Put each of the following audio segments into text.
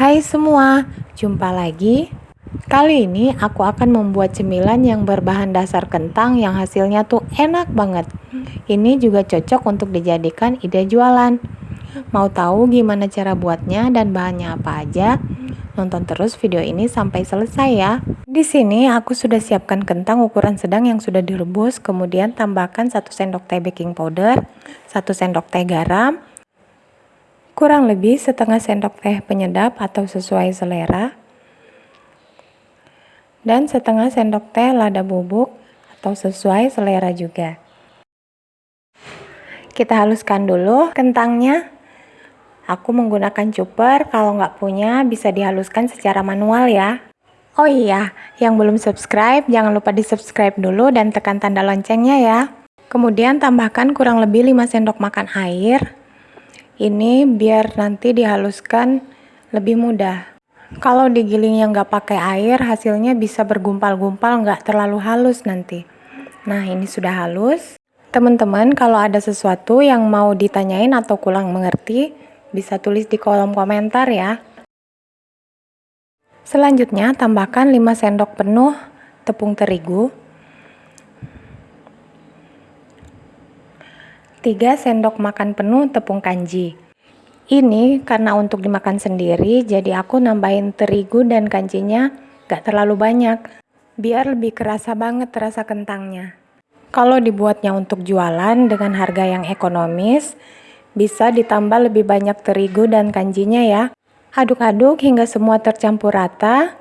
Hai semua, jumpa lagi. Kali ini aku akan membuat cemilan yang berbahan dasar kentang yang hasilnya tuh enak banget. Ini juga cocok untuk dijadikan ide jualan. Mau tahu gimana cara buatnya dan bahannya apa aja? Nonton terus video ini sampai selesai ya. Di sini aku sudah siapkan kentang ukuran sedang yang sudah direbus, kemudian tambahkan 1 sendok teh baking powder, 1 sendok teh garam, kurang lebih setengah sendok teh penyedap atau sesuai selera, dan setengah sendok teh lada bubuk atau sesuai selera juga. Kita haluskan dulu kentangnya. Aku menggunakan chopper, kalau nggak punya bisa dihaluskan secara manual ya. Oh iya, yang belum subscribe jangan lupa di subscribe dulu dan tekan tanda loncengnya ya. Kemudian tambahkan kurang lebih 5 sendok makan air ini biar nanti dihaluskan lebih mudah. Kalau digiling yang nggak pakai air, hasilnya bisa bergumpal-gumpal nggak terlalu halus nanti. Nah ini sudah halus. Teman-teman kalau ada sesuatu yang mau ditanyain atau kurang mengerti, bisa tulis di kolom komentar ya. Selanjutnya tambahkan 5 sendok penuh tepung terigu 3 sendok makan penuh tepung kanji. Ini karena untuk dimakan sendiri, jadi aku nambahin terigu dan kanjinya gak terlalu banyak, biar lebih kerasa banget rasa kentangnya. Kalau dibuatnya untuk jualan dengan harga yang ekonomis, bisa ditambah lebih banyak terigu dan kanjinya ya. Aduk-aduk hingga semua tercampur rata.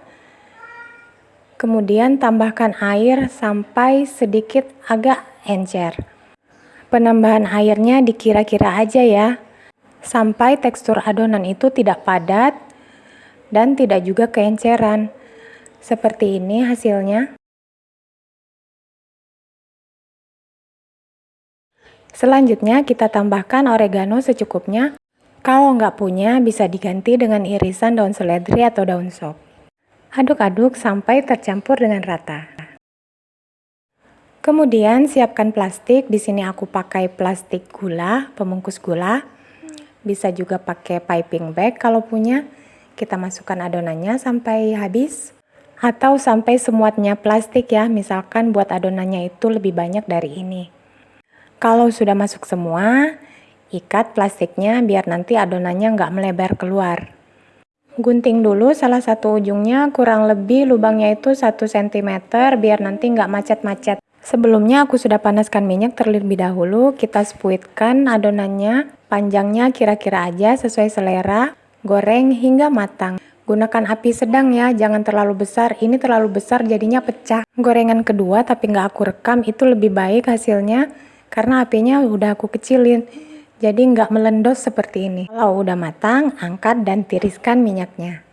Kemudian tambahkan air sampai sedikit agak encer. Penambahan airnya dikira-kira aja ya, sampai tekstur adonan itu tidak padat dan tidak juga keenceran. Seperti ini hasilnya. Selanjutnya kita tambahkan oregano secukupnya. Kalau nggak punya bisa diganti dengan irisan daun seledri atau daun sop. Aduk-aduk sampai tercampur dengan rata. Kemudian siapkan plastik. Di sini aku pakai plastik gula, pembungkus gula. Bisa juga pakai piping bag kalau punya. Kita masukkan adonannya sampai habis atau sampai semuanya plastik ya. Misalkan buat adonannya itu lebih banyak dari ini. Kalau sudah masuk semua, ikat plastiknya biar nanti adonannya nggak melebar keluar. Gunting dulu salah satu ujungnya kurang lebih lubangnya itu 1 cm biar nanti nggak macet-macet. Sebelumnya aku sudah panaskan minyak terlebih dahulu, kita spuitkan adonannya, panjangnya kira-kira aja sesuai selera, goreng hingga matang. Gunakan api sedang ya, jangan terlalu besar, ini terlalu besar jadinya pecah. Gorengan kedua tapi nggak aku rekam itu lebih baik hasilnya, karena apinya udah aku kecilin. Jadi nggak melendos seperti ini. Kalau udah matang, angkat dan tiriskan minyaknya.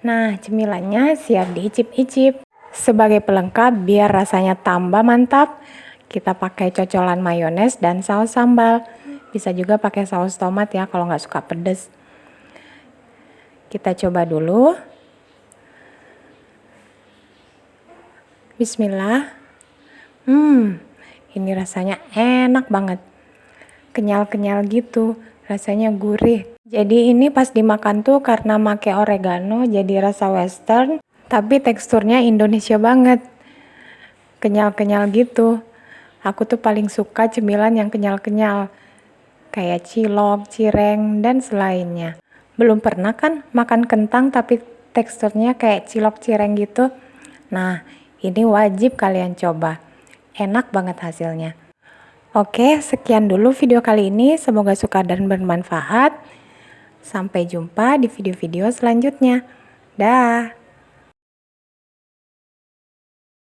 Nah, cemilannya siap diicip-icip. Sebagai pelengkap biar rasanya tambah mantap, kita pakai cocolan mayones dan saus sambal. Bisa juga pakai saus tomat ya kalau nggak suka pedes. Kita coba dulu. Bismillah. Hmm, ini rasanya enak banget. Kenyal-kenyal gitu, rasanya gurih. Jadi ini pas dimakan tuh karena make oregano jadi rasa western, tapi teksturnya Indonesia banget. Kenyal-kenyal gitu. Aku tuh paling suka cemilan yang kenyal-kenyal. Kayak cilok, cireng, dan selainnya. Belum pernah kan makan kentang tapi teksturnya kayak cilok cireng gitu? Nah, ini wajib kalian coba. Enak banget hasilnya. Oke, sekian dulu video kali ini. Semoga suka dan bermanfaat. Sampai jumpa di video-video selanjutnya. Dah.